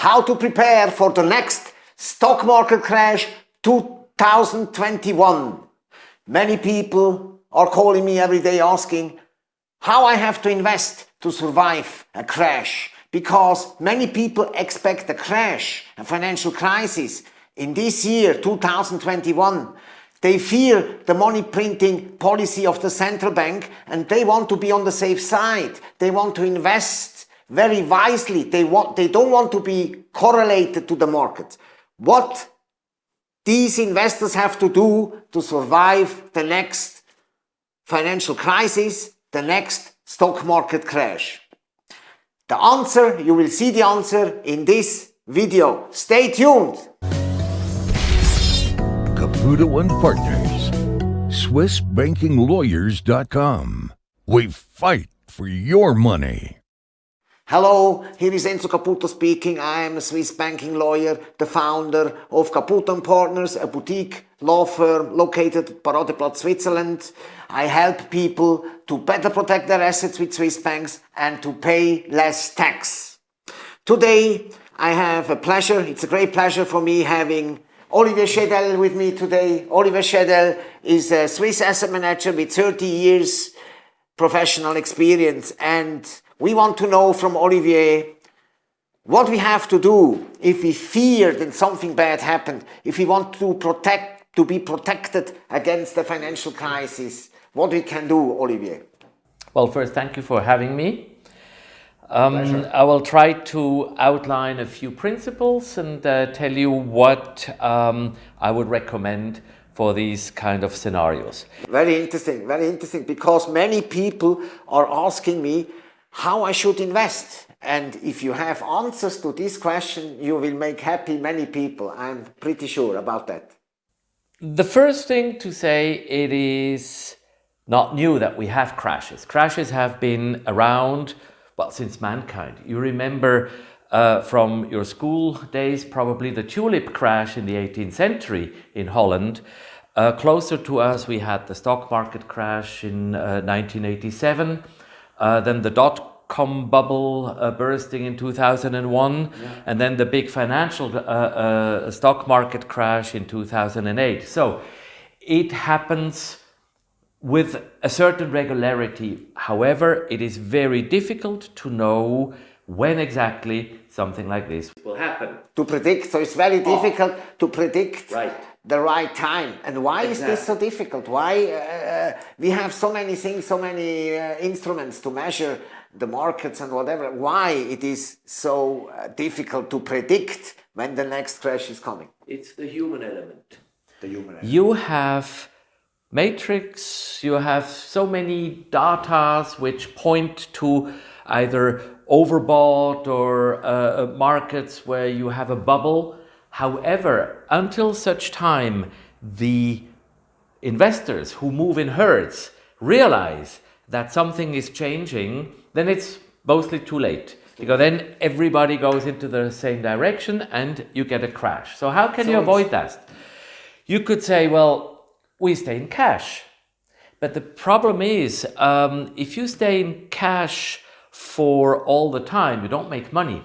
how to prepare for the next stock market crash 2021. Many people are calling me every day asking how I have to invest to survive a crash because many people expect a crash, a financial crisis in this year 2021 they fear the money printing policy of the central bank and they want to be on the safe side. They want to invest very wisely. They, want, they don't want to be correlated to the market. What these investors have to do to survive the next financial crisis, the next stock market crash. The answer, you will see the answer in this video. Stay tuned. Caputo and Partners, SwissBankingLawyers.com. We fight for your money. Hello, here is Enzo Caputo speaking. I am a Swiss banking lawyer, the founder of Caputo Partners, a boutique law firm located at Paradeplatz, Switzerland. I help people to better protect their assets with Swiss banks and to pay less tax. Today, I have a pleasure, it's a great pleasure for me having Olivier Schedel with me today. Olivier Schedel is a Swiss asset manager with 30 years professional experience and we want to know from Olivier what we have to do if we fear that something bad happened, if we want to protect, to be protected against the financial crisis, what we can do, Olivier. Well, first, thank you for having me. Um, I will try to outline a few principles and uh, tell you what um, I would recommend for these kind of scenarios. Very interesting, very interesting, because many people are asking me how I should invest. And if you have answers to this question, you will make happy many people. I'm pretty sure about that. The first thing to say, it is not new that we have crashes. Crashes have been around well, since mankind. You remember uh, from your school days probably the tulip crash in the 18th century in Holland. Uh, closer to us we had the stock market crash in uh, 1987, uh, then the dot-com bubble uh, bursting in 2001, yeah. and then the big financial uh, stock market crash in 2008. So it happens with a certain regularity. However, it is very difficult to know when exactly something like this will happen. To predict, so it's very oh. difficult to predict right. the right time. And why exactly. is this so difficult? Why uh, we have so many things, so many uh, instruments to measure the markets and whatever. Why it is so uh, difficult to predict when the next crash is coming? It's the human element. The human element. You have matrix, you have so many datas which point to either overbought or uh, uh, markets where you have a bubble. However, until such time the investors who move in herds realize that something is changing, then it's mostly too late. Because then everybody goes into the same direction and you get a crash. So how can so you avoid that? You could say, well, we stay in cash. But the problem is, um, if you stay in cash for all the time, you don't make money.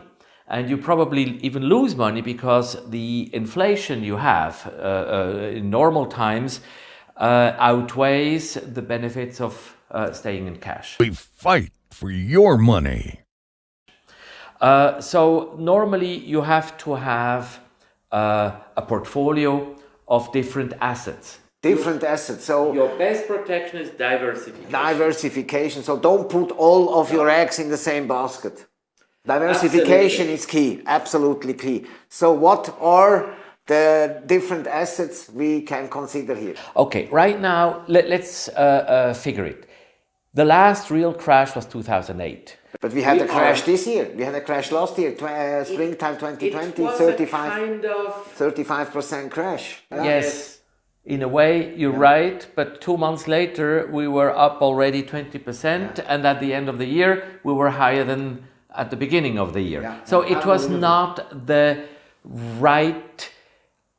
And you probably even lose money because the inflation you have uh, uh, in normal times uh, outweighs the benefits of uh, staying in cash. We fight for your money. Uh, so normally you have to have uh, a portfolio of different assets different assets. So your best protection is diversification. Diversification. So don't put all of your eggs in the same basket. Diversification Absolutely. is key, absolutely key. So what are the different assets we can consider here? Okay, right now let, us uh, uh, figure it. The last real crash was 2008. But we had we a crash are, this year. We had a crash last year, uh, springtime 2020, 35, kind of 35% crash. Yeah. Yes in a way, you're yeah. right, but two months later, we were up already 20%, yeah. and at the end of the year, we were higher than at the beginning of the year. Yeah. So it was not the right,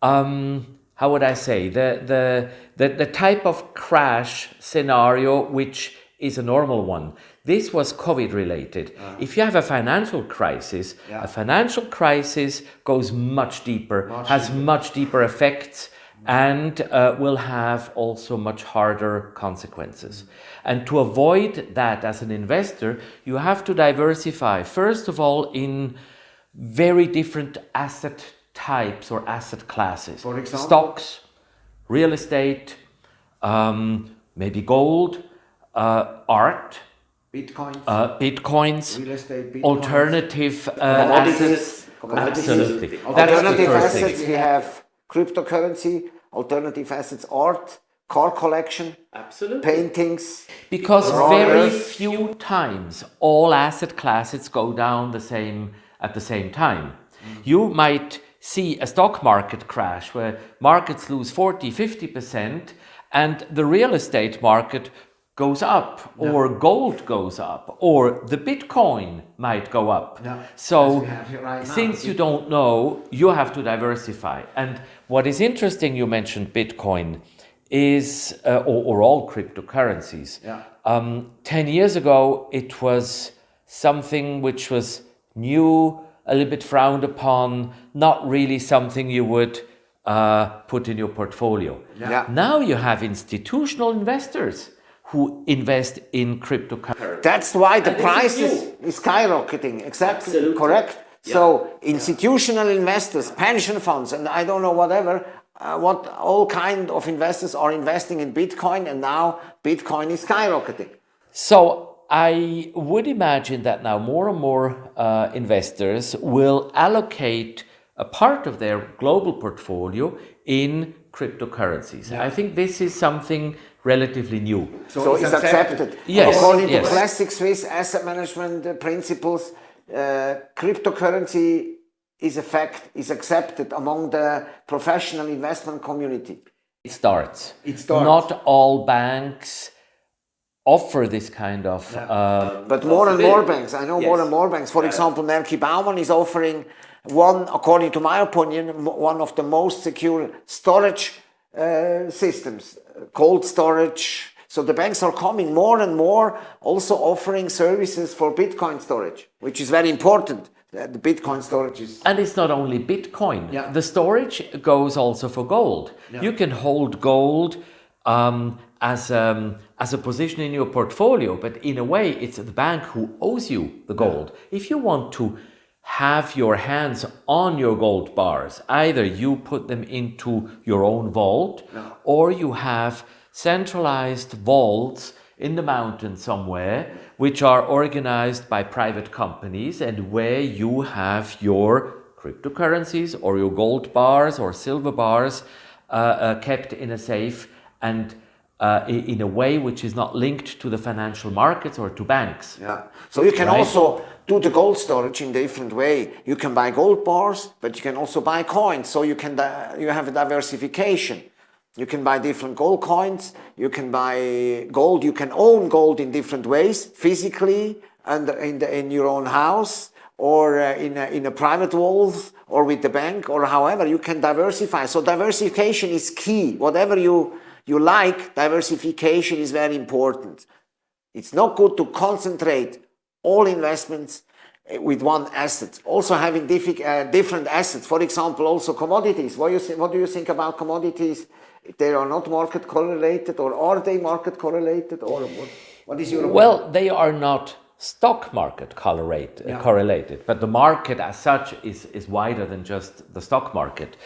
um, how would I say, the, the, the, the type of crash scenario which is a normal one. This was COVID related. If you have a financial crisis, Yeah. a financial crisis goes much deeper, has much deeper effects, and uh, will have also much harder consequences. And to avoid that as an investor, you have to diversify, first of all, in very different asset types or asset classes. For example? Stocks, real estate, um, maybe gold, uh, art, Bitcoin, uh, bitcoins, real estate, Bitcoins. alternative uh, assets. Absolutely. Alternative assets, we have cryptocurrency, alternative assets, art, car collection, Absolutely. paintings. Because Raw very few times all asset classes go down the same at the same time. Mm. You might see a stock market crash where markets lose 40, 50% and the real estate market goes up or gold goes up or the bitcoin might go up. Yeah, So as we have here right now. since you don't know, you have to diversify. And what is interesting, you mentioned Bitcoin, is, uh, or, or all cryptocurrencies. Yeah. Um, 10 years ago, it was something which was new, a little bit frowned upon, not really something you would uh, put in your portfolio. Yeah. Now you have institutional investors who invest in cryptocurrency. That's why the And price is is, skyrocketing. Exactly Absolutely. correct. So institutional investors, pension funds, and I don't know whatever, uh, what all kind of investors are investing in Bitcoin, and now Bitcoin is skyrocketing. So I would imagine that now more and more uh, investors will allocate a part of their global portfolio in cryptocurrencies. I think this is something relatively new. So, it's accepted. Yes, According yes. to classic Swiss asset management uh, principles, uh, cryptocurrency is effect is accepted among the professional investment community. It starts. It starts. Not all banks offer this kind of. Uh, But more and more banks, I know more and more banks. For example, Maerki Baumann is offering one, according to my opinion, one of the most secure storage uh, systems, cold storage. So the banks are coming more and more, also offering services for Bitcoin storage, which is very important. The Bitcoin storage is And it's not only Bitcoin. Yeah. The storage goes also for gold. You can hold gold um, as, um, as a position in your portfolio, but in a way, it's the bank who owes you the gold. If you want to have your hands on your gold bars, either you put them into your own vault or you have centralized vaults in the mountain somewhere, which are organized by private companies and where you have your cryptocurrencies or your gold bars or silver bars uh, uh, kept in a safe and uh, in a way which is not linked to the financial markets or to banks. Yeah. So you can Right. also do the gold storage in a different way. You can buy gold bars, but you can also buy coins. So you can you have a diversification. You can buy different gold coins. You can buy gold. You can own gold in different ways, physically and in the, in your own house or uh, in a, in a private vault or with the bank or however you can diversify. So diversification is key. Whatever you you like, diversification is very important. It's not good to concentrate all investments eh, with one asset. Also having uh, different assets. For example, also commodities. What, you what do you think about commodities? They are not market correlated or are they market correlated or what, what is your opinion? Well, they are not stock market correlate, Yeah. correlated, but the market as such is, is wider than just the stock market.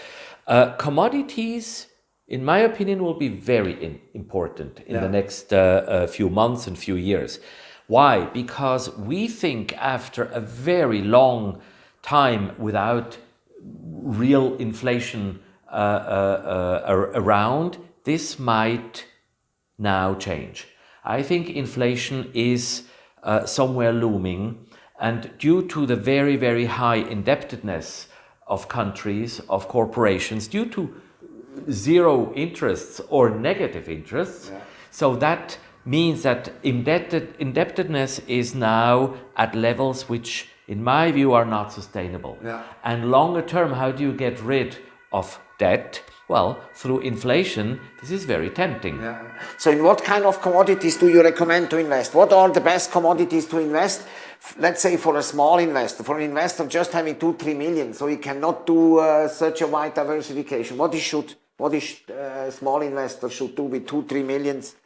Uh, commodities, in my opinion, will be very in, important in Yeah. the next uh, uh, few months and few years. Why? Because we think after a very long time without real inflation uh, uh, uh, around, this might now change. I think inflation is uh, somewhere looming, and due to the very, very high indebtedness of countries, of corporations, due to zero interests or negative interests, so that means that indebted, indebtedness is now at levels which, in my view, are not sustainable. Yeah. And longer term, how do you get rid of debt, well, through inflation, this is very tempting. Yeah. So in what kind of commodities do you recommend to invest? What are the best commodities to invest? Let's say for a small investor, for an investor just having two, three million, so he cannot do uh, such a wide diversification. What he should, what a uh, small investor should do with two, three millions?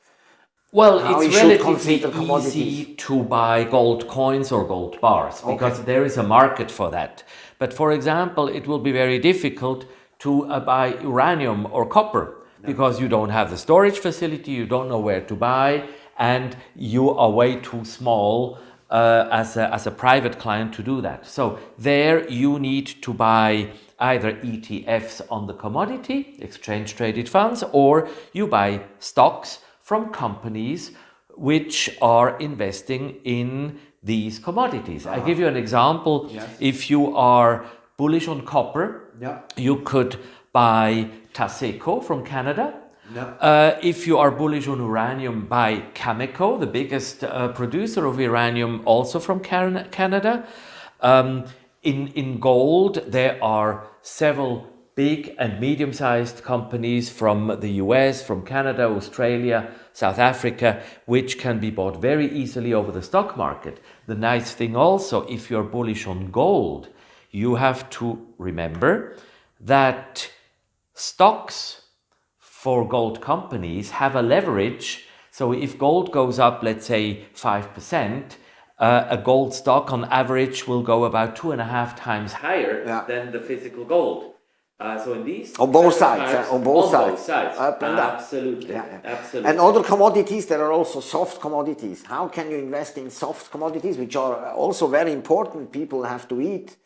Well, How it's relatively easy to buy gold coins or gold bars because okay. there is a market for that. But for example, it will be very difficult to uh, buy uranium or copper because you don't have the storage facility, you don't know where to buy, and you are way too small uh, as, a, as a private client to do that. So there you need to buy either ETFs on the commodity, exchange traded funds, or you buy stocks from companies which are investing in these commodities. I give you an example. Yes. If you are bullish on copper, yeah. you could buy Taseko from Canada. Yeah. Uh, if you are bullish on uranium, buy Cameco, the biggest uh, producer of uranium, also from Canada. Um, in, in gold, there are several big and medium-sized companies from the US, from Canada, Australia, South Africa, which can be bought very easily over the stock market. The nice thing also, if you're bullish on gold, you have to remember that stocks for gold companies have a leverage. So if gold goes up, let's say 5%, uh, a gold stock on average will go about two and a half times higher yeah. than the physical gold. Uh, so in these on both sides, uh, on both on sides, both sides, up and down. Absolutely, yeah, yeah. absolutely. And other commodities, there are also soft commodities. How can you invest in soft commodities, which are also very important? People have to eat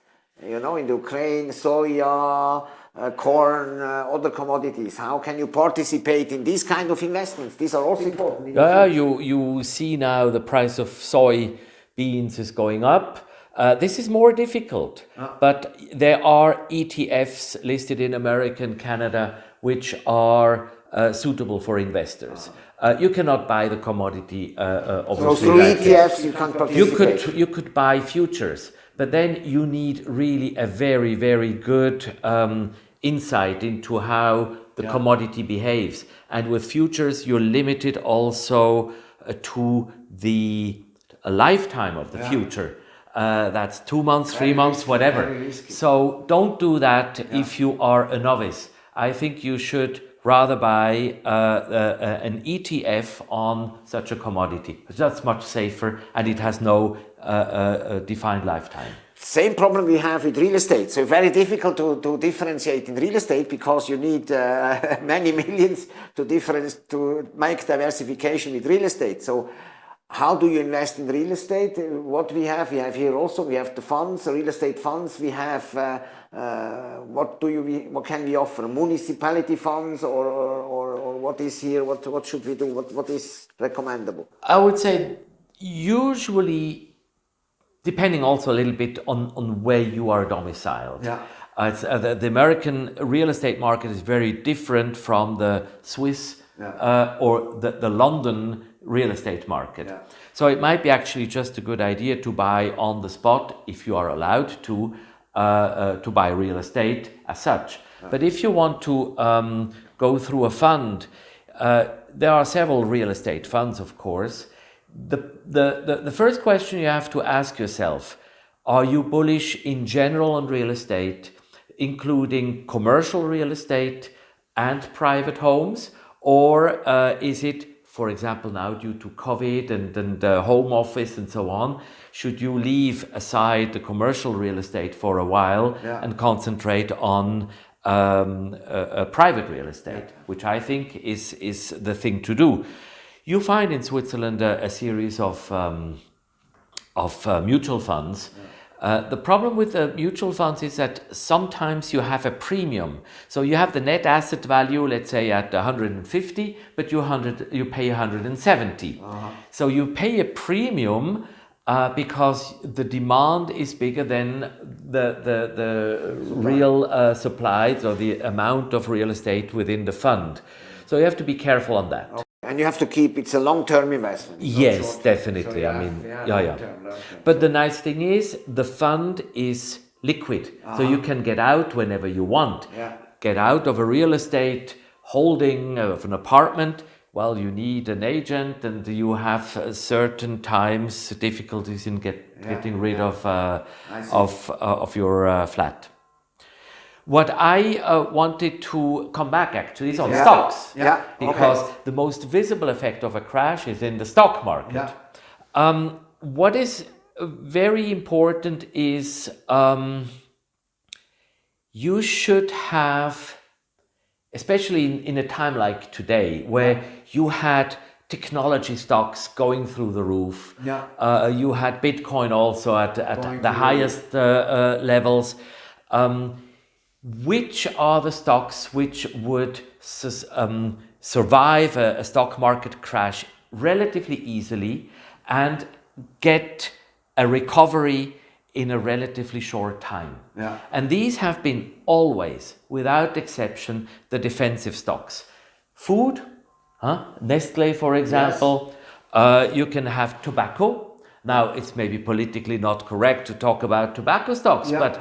you know, in the Ukraine, soya, uh, corn, uh, other commodities. How can you participate in these kind of investments? These are also important. Yeah, you, you see now the price of soy beans is going up. Uh, this is more difficult, ah. but there are ETFs listed in America and Canada which are uh, suitable for investors. Uh, you cannot buy the commodity, uh, uh, obviously. So through ETFs you can participate? You could, you could buy futures. But then you need really a very, very good um, insight into how the yeah. commodity behaves. And with futures, you're limited also uh, to the lifetime of the yeah. future. Uh, that's two months, very three months, risky, whatever. So don't do that yeah. if you are a novice. I think you should rather buy uh, uh, an ETF on such a commodity. That's much safer and it has no a defined lifetime. Same problem we have with real estate. So very difficult to, to differentiate in real estate because you need uh, many millions to difference to make diversification with real estate. So how do you invest in real estate? What we have, we have here also, we have the funds, the real estate funds. We have, uh, uh, what do you, what can we offer? Municipality funds or, or, or, what is here? What, what should we do? What, what is recommendable? I would say usually depending also a little bit on, on where you are domiciled. Yeah. Uh, uh, the, the, American real estate market is very different from the Swiss yeah. uh, or the, the London real estate market. Yeah. So it might be actually just a good idea to buy on the spot if you are allowed to, uh, uh, to buy real estate as such. Yeah. But if you want to um, go through a fund, uh, there are several real estate funds, of course, the, the, the, the first question you have to ask yourself, are you bullish in general on real estate, including commercial real estate and private homes? Or uh, is it, for example, now due to COVID and, and uh, home office and so on, should you leave aside the commercial real estate for a while yeah. and concentrate on um, private real estate, yeah. which I think is, is the thing to do. You find in Switzerland a, a series of, um, of uh, mutual funds. Uh, the problem with the mutual funds is that sometimes you have a premium. So you have the net asset value, let's say at 150, but you, 100, you pay 170. Uh -huh. So you pay a premium uh, because the demand is bigger than the, the, the real uh, supplies or the amount of real estate within the fund. So you have to be careful on that. Okay. And you have to keep, it's a long-term investment. Yes, definitely. So I mean, yeah, yeah. yeah. Term, but the nice thing is the fund is liquid. Uh -huh. So you uh-huh. can get out whenever you want. Yeah. get out of a real estate holding of an apartment, well, you need an agent and you have uh, certain times difficulties in get, Yeah, getting rid of, uh, of, uh, of your uh, flat. What I uh, wanted to come back actually is on Yeah. stocks. Yeah, okay. Because the most visible effect of a crash is in the stock market. Yeah. Um, what is uh, very important is um, you should have, especially in, in a time like today, where you had technology stocks going through the roof. Yeah. Uh, you had Bitcoin also at, at Going the highest uh, uh, levels. Um, which are the stocks which would um, survive a, a stock market crash relatively easily and get a recovery in a relatively short time. Yeah. And these have been always, without exception, the defensive stocks. Food, huh? Nestle, for example. Uh, you can have tobacco. Now, it's maybe politically not correct to talk about tobacco stocks, Yeah. but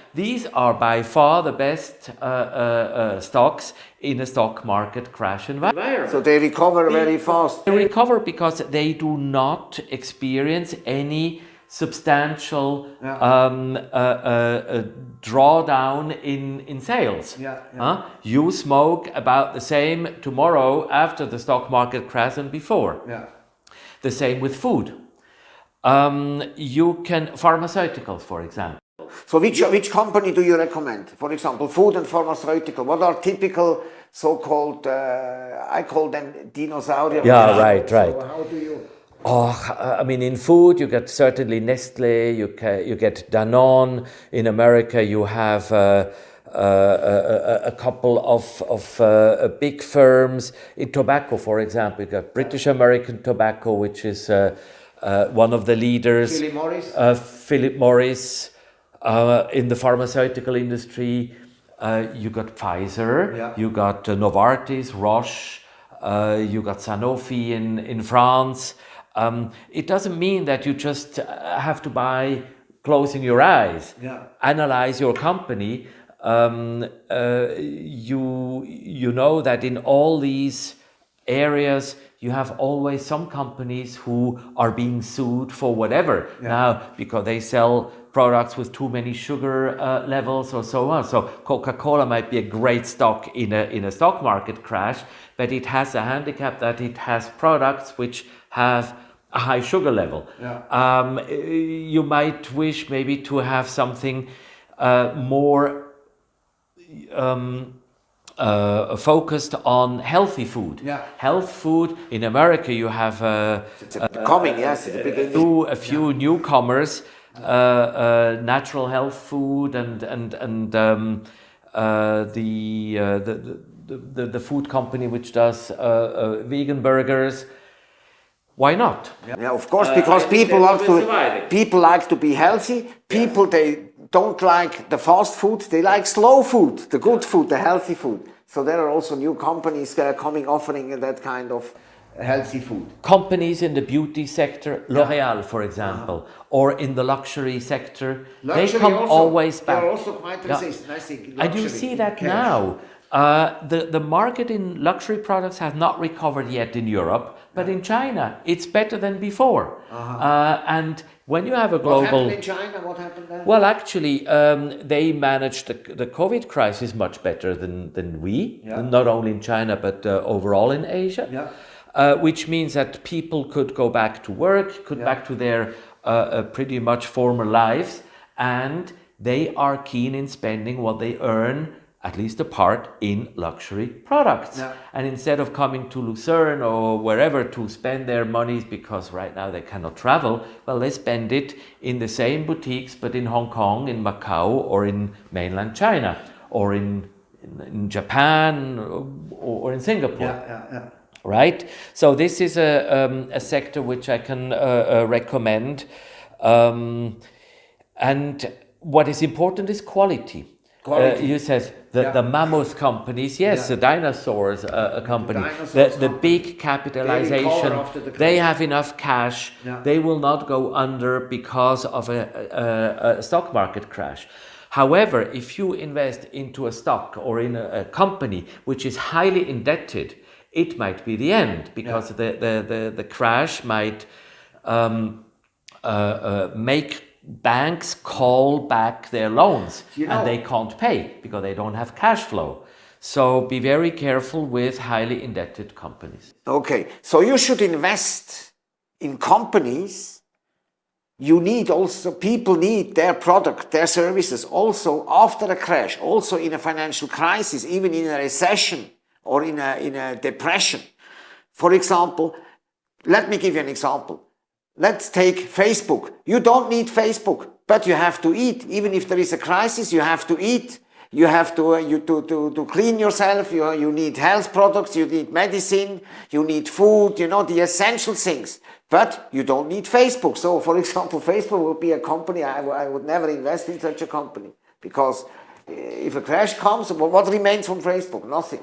these are by far the best uh, uh, uh, stocks in a stock market crash environment. So they recover very fast. They recover because they do not experience any substantial Yeah. um, uh, uh, uh, drawdown in, in sales. Yeah, yeah. Huh? You smoke about the same tomorrow after the stock market crash than before. Yeah. The same with food. Um, you can, pharmaceuticals, for example. So which which company do you recommend? For example, food and pharmaceutical. What are typical so-called? Uh, I call them dinosaurs. Yeah, right, right. So how do you? Oh, I mean, in food, you get certainly Nestle, you, you get Danone. In America, you have uh, uh, a, a, a couple of, of uh, big firms. In tobacco, for example, you got British American Tobacco, which is uh, one of the leaders. Philip Morris? Uh, Philip Morris. Uh, in the pharmaceutical industry, uh, you got Pfizer, Yeah. you got uh, Novartis, Roche, uh, you got Sanofi in, in France. Um, it doesn't mean that you just have to buy closing your eyes. Yeah. Analyze your company. Um, uh, you, you know that in all these areas, you have always some companies who are being sued for whatever now because they sell products with too many sugar uh, levels or so on. So Coca-Cola might be a great stock in a in a stock market crash, but it has a handicap that it has products which have a high sugar level. Yeah. Um, you might wish maybe to have something uh, more um, uh, focused on healthy food. Yeah. Health food in America, you have uh, It's a, coming, yes, it's a beginning. through a few newcomers, uh, uh, natural health food and and and um, uh, the, uh, the, the the the food company which does uh, uh, vegan burgers. Why not? Yeah, of course, because I people they like to survive. people like to be healthy. People they don't like the fast food. They like slow food, the good food, the healthy food. So there are also new companies uh, coming offering that kind of healthy food. companies in the beauty sector, L'Oreal, for example, or in the luxury sector, they come also- always they back. are also quite resistant, I think, you luxury, see that now. Uh, the, the market in luxury products has not recovered yet in Europe, but in China, it's better than before. Uh, and when you have a What global. happened in China? What happened there? Well, actually, um, they managed the, the COVID crisis much better than, than we, Yeah. not only in China, but uh, overall in Asia. Yeah. Uh, which means that people could go back to work, could back to their uh, uh, pretty much former lives, and they are keen in spending what they earn, at least a part, in luxury products. Yeah. And instead of coming to Lucerne or wherever to spend their monies because right now they cannot travel, well, they spend it in the same boutiques but in Hong Kong, in Macau, or in mainland China, or in, in, Japan, or, or in Singapore yeah, yeah, yeah. right? So this is a, um, a sector which I can uh, uh, recommend. Um, and what is important is quality. Uh, you said the, Yeah. the mammoth companies, yes, Yeah. the dinosaurs uh, a company, dinosaurs the, the big capitalization, the they have enough cash, Yeah. they will not go under because of a, a, a stock market crash. However, if you invest into a stock or in a, a company which is highly indebted, it might be the end because the, the, the, the, crash might um, uh, uh, make banks call back their loans you know, and they can't pay because they don't have cash flow. So be very careful with highly indebted companies. Okay, so you should invest in companies you need also, people need their product, their services also after a crash, also in a financial crisis, even in a recession or in a, in a depression. For example, let me give you an example. Let's take Facebook. You don't need Facebook, but you have to eat. Even if there is a crisis, you have to eat. You have to, uh, you, to, to, to clean yourself. You, you need health products. You need medicine. You need food, you know, the essential things. But you don't need Facebook. So, for example, Facebook would be a company, I, I would never invest in such a company. Because eh, if a crash comes, what remains from Facebook? Nothing.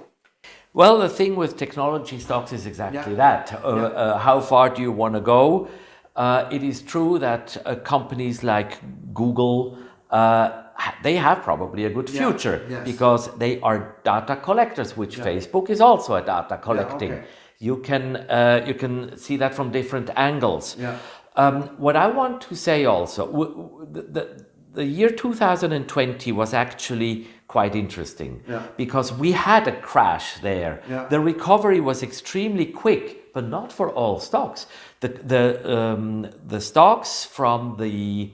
Well, the thing with technology stocks is exactly yeah. that. Uh, yeah. uh, how far do you want to go? Uh, it is true that uh, companies like Google, uh, they have probably a good future yeah. yes. because they are data collectors, which Facebook is also a data collecting. Okay you can, uh, you can see that from different angles. Yeah. Um, what I want to say also, the, the, the year 2020 was actually quite interesting yeah. because we had a crash there. Yeah. The recovery was extremely quick, but not for all stocks. The, the, um, the stocks from the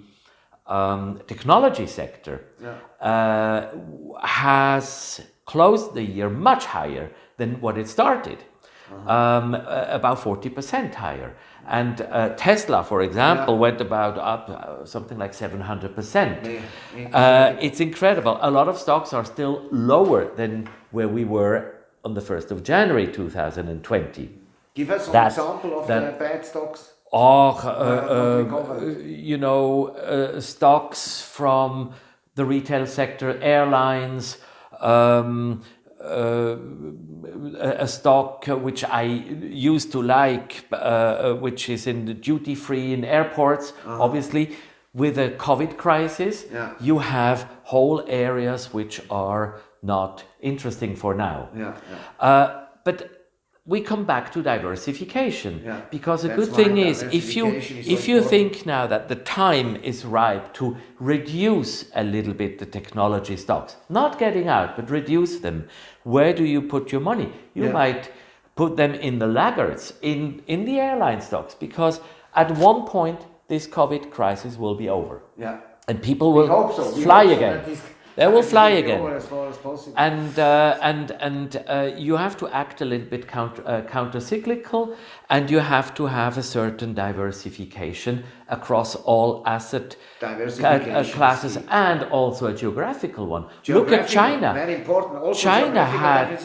um, technology sector yeah. uh, has closed the year much higher than what it started um, about 40% higher. And uh, Tesla, for example, yeah. went about up uh, something like 700%. Yeah. Uh, it's incredible. A lot of stocks are still lower than where we were on the 1st of January 2020. Give us an example of the bad stocks. Oh, uh, you know, uh, stocks from the retail sector, airlines, um, uh, a stock which I used to like, uh, uh, which is in the duty free in airports, -huh. obviously. With a COVID crisis, yeah. you have whole areas which are not interesting for now. Yeah, yeah. but we come back to diversification. Yeah, because a good thing is if you is if so you think now that the time is ripe to reduce a little bit the technology stocks not getting out but reduce them where do you put your money? You yeah. might put them in the laggards in in the airline stocks because at one point this covid crisis will be over. Yeah. And people will so. fly again they will fly again. As as possible. And uh, and and uh, you have to act a little bit counter uh, counter cyclical, and you have to have a certain diversification across all asset uh, classes and also a geographical one. Look at China. Very important. Also China had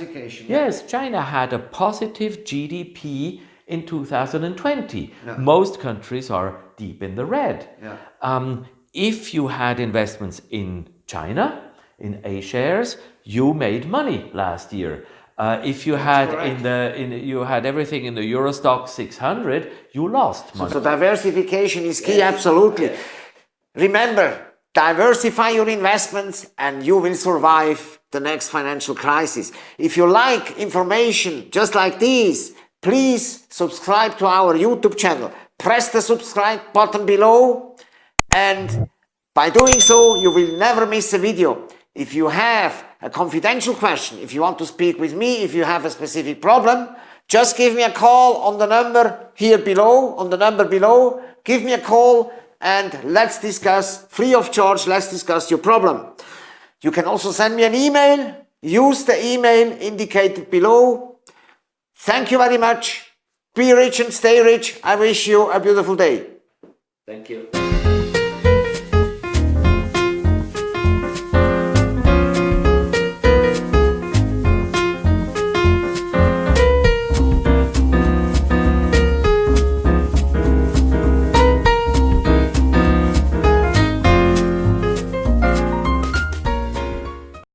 yes, China had a positive GDP in 2020. Yeah. Most countries are deep in the red. Yeah. Um, if you had investments in China, in A shares, you made money last year. Uh, if you had in the in you had everything in the Euro Stoxx 600, you lost money. So, so diversification is key, yes. absolutely. Remember, diversify your investments and you will survive the next financial crisis. If you like information just like these, please subscribe to our YouTube channel. Press the subscribe button below and by doing so, you will never miss a video. If you have a confidential question, if you want to speak with me, if you have a specific problem, just give me a call on the number here below, on the number below. Give me a call and let's discuss, free of charge, let's discuss your problem. You can also send me an email. Use the email indicated below. Thank you very much. Be rich and stay rich. I wish you a beautiful day. Thank you.